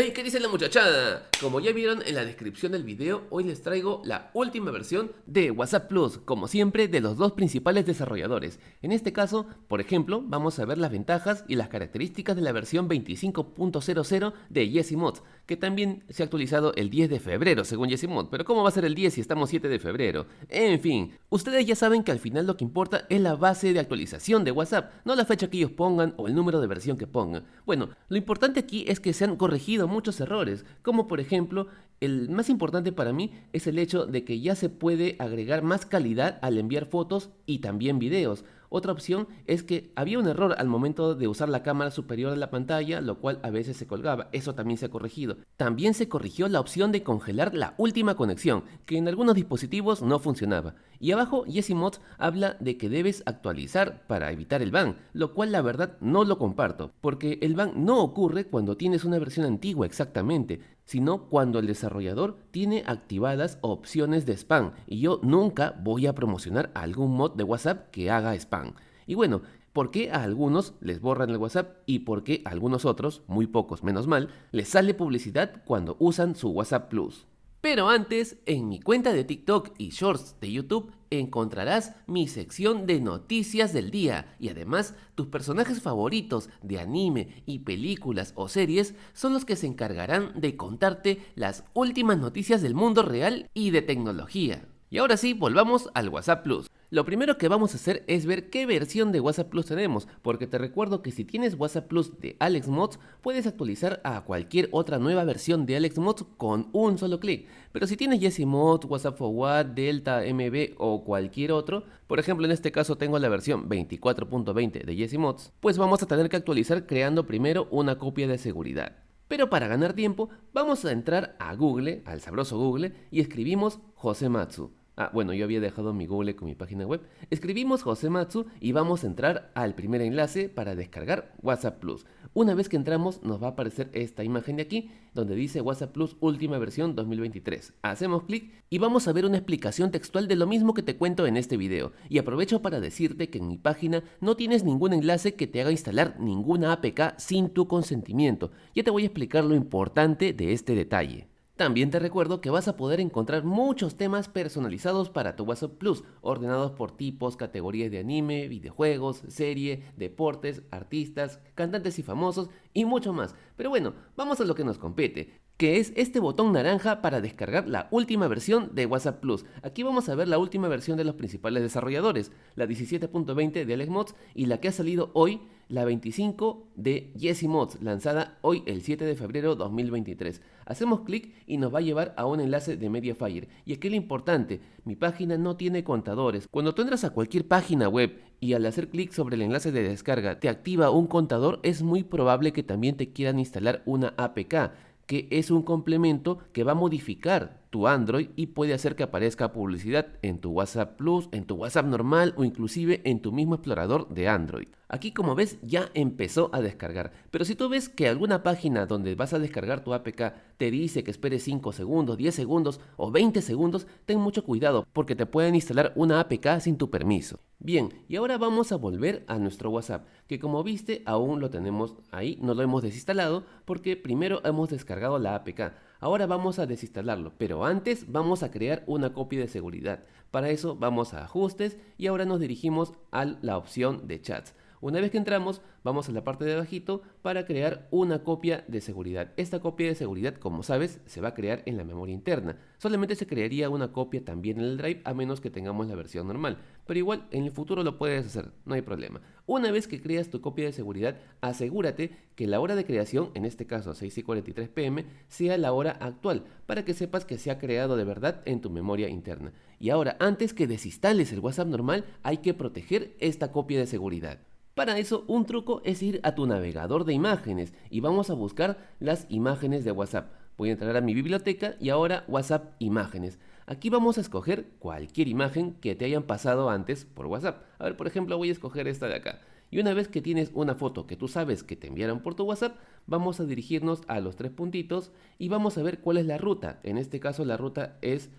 Hey, ¿qué dice la muchachada? Como ya vieron en la descripción del video, hoy les traigo la última versión de WhatsApp Plus, como siempre de los dos principales desarrolladores. En este caso, por ejemplo, vamos a ver las ventajas y las características de la versión 25.00 de YesiMods, que también se ha actualizado el 10 de febrero según YesiMod, pero ¿cómo va a ser el 10 si estamos 7 de febrero? En fin, ustedes ya saben que al final lo que importa es la base de actualización de WhatsApp, no la fecha que ellos pongan o el número de versión que pongan. Bueno, lo importante aquí es que se han corregido muchos errores, como por ejemplo, el más importante para mí es el hecho de que ya se puede agregar más calidad al enviar fotos y también videos. Otra opción es que había un error al momento de usar la cámara superior de la pantalla, lo cual a veces se colgaba. Eso también se ha corregido. También se corrigió la opción de congelar la última conexión, que en algunos dispositivos no funcionaba. Y abajo Mods habla de que debes actualizar para evitar el ban, lo cual la verdad no lo comparto, porque el ban no ocurre cuando tienes una versión antigua exactamente, sino cuando el desarrollador tiene activadas opciones de spam y yo nunca voy a promocionar algún mod de WhatsApp que haga spam. Y bueno, ¿por qué a algunos les borran el WhatsApp y por qué a algunos otros, muy pocos menos mal, les sale publicidad cuando usan su WhatsApp Plus? Pero antes, en mi cuenta de TikTok y Shorts de YouTube encontrarás mi sección de noticias del día y además tus personajes favoritos de anime y películas o series son los que se encargarán de contarte las últimas noticias del mundo real y de tecnología. Y ahora sí, volvamos al WhatsApp Plus. Lo primero que vamos a hacer es ver qué versión de WhatsApp Plus tenemos, porque te recuerdo que si tienes WhatsApp Plus de AlexMods, puedes actualizar a cualquier otra nueva versión de AlexMods con un solo clic. Pero si tienes YesiMods, WhatsApp Forward, Delta, MB o cualquier otro, por ejemplo en este caso tengo la versión 24.20 de YesiMods, pues vamos a tener que actualizar creando primero una copia de seguridad. Pero para ganar tiempo, vamos a entrar a Google, al sabroso Google, y escribimos Josematsu. Ah, bueno, yo había dejado mi Google con mi página web. Escribimos Josematsu y vamos a entrar al primer enlace para descargar WhatsApp Plus. Una vez que entramos nos va a aparecer esta imagen de aquí donde dice WhatsApp Plus última versión 2023. Hacemos clic y vamos a ver una explicación textual de lo mismo que te cuento en este video. Y aprovecho para decirte que en mi página no tienes ningún enlace que te haga instalar ninguna APK sin tu consentimiento. Ya te voy a explicar lo importante de este detalle. También te recuerdo que vas a poder encontrar muchos temas personalizados para tu WhatsApp Plus, ordenados por tipos, categorías de anime, videojuegos, serie, deportes, artistas, cantantes y famosos y mucho más. Pero bueno, vamos a lo que nos compete que es este botón naranja para descargar la última versión de WhatsApp Plus. Aquí vamos a ver la última versión de los principales desarrolladores, la 17.20 de AlexMods y la que ha salido hoy, la 25 de YesiMods, lanzada hoy el 7 de febrero 2023. Hacemos clic y nos va a llevar a un enlace de Mediafire. Y aquí lo importante, mi página no tiene contadores. Cuando tú entras a cualquier página web y al hacer clic sobre el enlace de descarga te activa un contador, es muy probable que también te quieran instalar una APK que es un complemento que va a modificar tu Android y puede hacer que aparezca publicidad en tu WhatsApp Plus, en tu WhatsApp normal o inclusive en tu mismo explorador de Android. Aquí como ves ya empezó a descargar, pero si tú ves que alguna página donde vas a descargar tu APK te dice que esperes 5 segundos, 10 segundos o 20 segundos, ten mucho cuidado porque te pueden instalar una APK sin tu permiso. Bien, y ahora vamos a volver a nuestro WhatsApp, que como viste aún lo tenemos ahí, no lo hemos desinstalado porque primero hemos descargado la APK. Ahora vamos a desinstalarlo, pero antes vamos a crear una copia de seguridad. Para eso vamos a ajustes y ahora nos dirigimos a la opción de chats. Una vez que entramos, vamos a la parte de abajito para crear una copia de seguridad. Esta copia de seguridad, como sabes, se va a crear en la memoria interna. Solamente se crearía una copia también en el drive a menos que tengamos la versión normal. Pero igual, en el futuro lo puedes hacer, no hay problema. Una vez que creas tu copia de seguridad, asegúrate que la hora de creación, en este caso 6 y 43 pm, sea la hora actual, para que sepas que se ha creado de verdad en tu memoria interna. Y ahora, antes que desinstales el WhatsApp normal, hay que proteger esta copia de seguridad. Para eso un truco es ir a tu navegador de imágenes y vamos a buscar las imágenes de WhatsApp. Voy a entrar a mi biblioteca y ahora WhatsApp imágenes. Aquí vamos a escoger cualquier imagen que te hayan pasado antes por WhatsApp. A ver, por ejemplo, voy a escoger esta de acá. Y una vez que tienes una foto que tú sabes que te enviaron por tu WhatsApp, vamos a dirigirnos a los tres puntitos y vamos a ver cuál es la ruta. En este caso la ruta es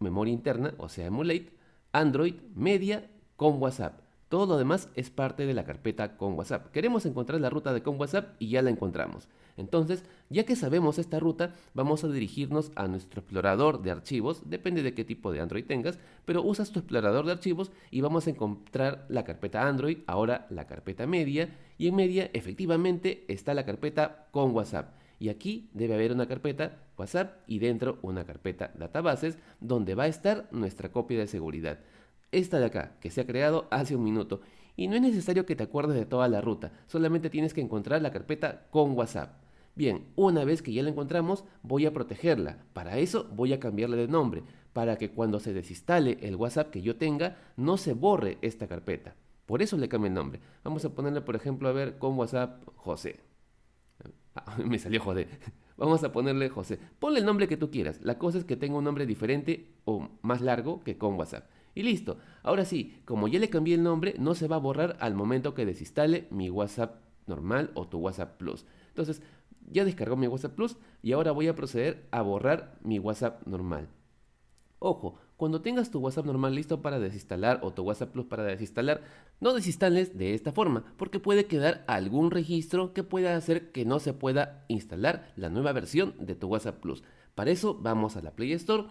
memoria interna, o sea, emulate, Android, media con WhatsApp. Todo lo demás es parte de la carpeta con WhatsApp. Queremos encontrar la ruta de con WhatsApp y ya la encontramos. Entonces, ya que sabemos esta ruta, vamos a dirigirnos a nuestro explorador de archivos, depende de qué tipo de Android tengas, pero usas tu explorador de archivos y vamos a encontrar la carpeta Android, ahora la carpeta media, y en media efectivamente está la carpeta con WhatsApp. Y aquí debe haber una carpeta WhatsApp y dentro una carpeta databases donde va a estar nuestra copia de seguridad. Esta de acá, que se ha creado hace un minuto. Y no es necesario que te acuerdes de toda la ruta, solamente tienes que encontrar la carpeta con WhatsApp. Bien, una vez que ya la encontramos, voy a protegerla. Para eso voy a cambiarle de nombre, para que cuando se desinstale el WhatsApp que yo tenga, no se borre esta carpeta. Por eso le cambio el nombre. Vamos a ponerle, por ejemplo, a ver, con WhatsApp José. Ah, me salió José. Vamos a ponerle José. Ponle el nombre que tú quieras. La cosa es que tenga un nombre diferente o más largo que con WhatsApp. Y listo. Ahora sí, como ya le cambié el nombre, no se va a borrar al momento que desinstale mi WhatsApp normal o tu WhatsApp Plus. Entonces, ya descargó mi WhatsApp Plus y ahora voy a proceder a borrar mi WhatsApp normal. Ojo, cuando tengas tu WhatsApp normal listo para desinstalar o tu WhatsApp Plus para desinstalar, no desinstales de esta forma, porque puede quedar algún registro que pueda hacer que no se pueda instalar la nueva versión de tu WhatsApp Plus. Para eso vamos a la Play Store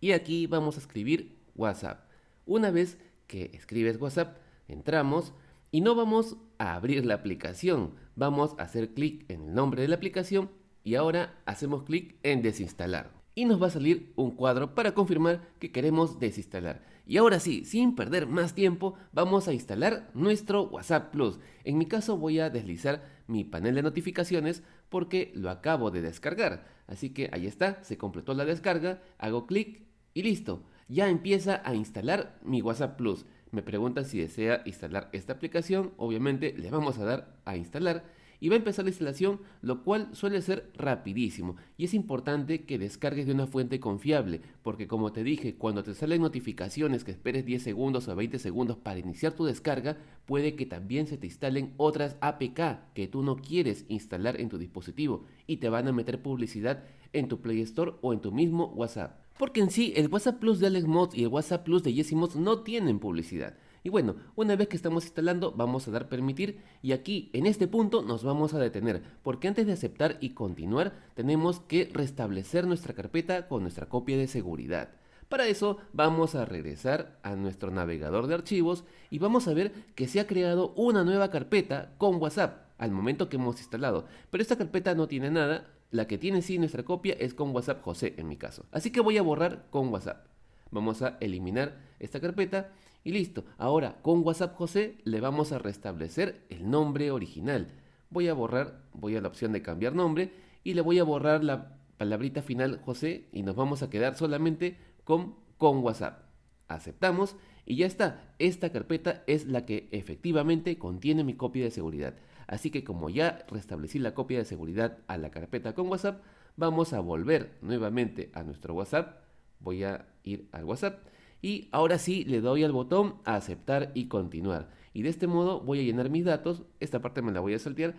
y aquí vamos a escribir WhatsApp. Una vez que escribes WhatsApp, entramos y no vamos a abrir la aplicación, vamos a hacer clic en el nombre de la aplicación y ahora hacemos clic en desinstalar y nos va a salir un cuadro para confirmar que queremos desinstalar. Y ahora sí, sin perder más tiempo, vamos a instalar nuestro WhatsApp Plus. En mi caso voy a deslizar mi panel de notificaciones porque lo acabo de descargar. Así que ahí está, se completó la descarga, hago clic y listo. Ya empieza a instalar mi WhatsApp Plus. Me pregunta si desea instalar esta aplicación, obviamente le vamos a dar a instalar y va a empezar la instalación, lo cual suele ser rapidísimo. Y es importante que descargues de una fuente confiable, porque como te dije, cuando te salen notificaciones que esperes 10 segundos o 20 segundos para iniciar tu descarga, puede que también se te instalen otras APK que tú no quieres instalar en tu dispositivo y te van a meter publicidad en tu Play Store o en tu mismo WhatsApp. Porque en sí, el WhatsApp Plus de Alex Mods y el WhatsApp Plus de Jesse no tienen publicidad. Y bueno, una vez que estamos instalando, vamos a dar permitir y aquí en este punto nos vamos a detener, porque antes de aceptar y continuar, tenemos que restablecer nuestra carpeta con nuestra copia de seguridad. Para eso vamos a regresar a nuestro navegador de archivos y vamos a ver que se ha creado una nueva carpeta con WhatsApp al momento que hemos instalado. Pero esta carpeta no tiene nada, la que tiene sí nuestra copia es con WhatsApp José en mi caso. Así que voy a borrar con WhatsApp. Vamos a eliminar esta carpeta y listo. Ahora con WhatsApp José le vamos a restablecer el nombre original. Voy a borrar, voy a la opción de cambiar nombre y le voy a borrar la palabrita final José y nos vamos a quedar solamente con, con WhatsApp. Aceptamos y ya está. Esta carpeta es la que efectivamente contiene mi copia de seguridad. Así que como ya restablecí la copia de seguridad a la carpeta con WhatsApp, vamos a volver nuevamente a nuestro WhatsApp. Voy a ir al WhatsApp y ahora sí le doy al botón a aceptar y continuar. Y de este modo voy a llenar mis datos, esta parte me la voy a saltear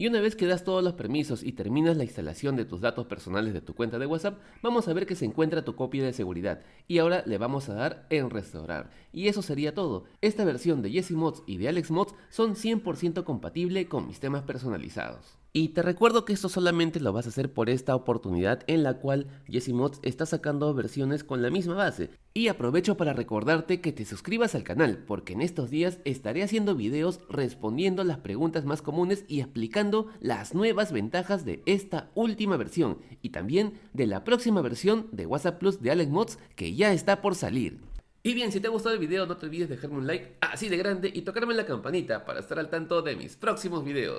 y una vez que das todos los permisos y terminas la instalación de tus datos personales de tu cuenta de WhatsApp, vamos a ver que se encuentra tu copia de seguridad. Y ahora le vamos a dar en restaurar. Y eso sería todo. Esta versión de Jesse Mods y de Alex Mods son 100% compatible con mis temas personalizados. Y te recuerdo que esto solamente lo vas a hacer por esta oportunidad en la cual Mods está sacando versiones con la misma base. Y aprovecho para recordarte que te suscribas al canal porque en estos días estaré haciendo videos respondiendo las preguntas más comunes y explicando las nuevas ventajas de esta última versión y también de la próxima versión de WhatsApp Plus de Alex Mods que ya está por salir. Y bien, si te ha gustado el video no te olvides dejarme un like así de grande y tocarme la campanita para estar al tanto de mis próximos videos.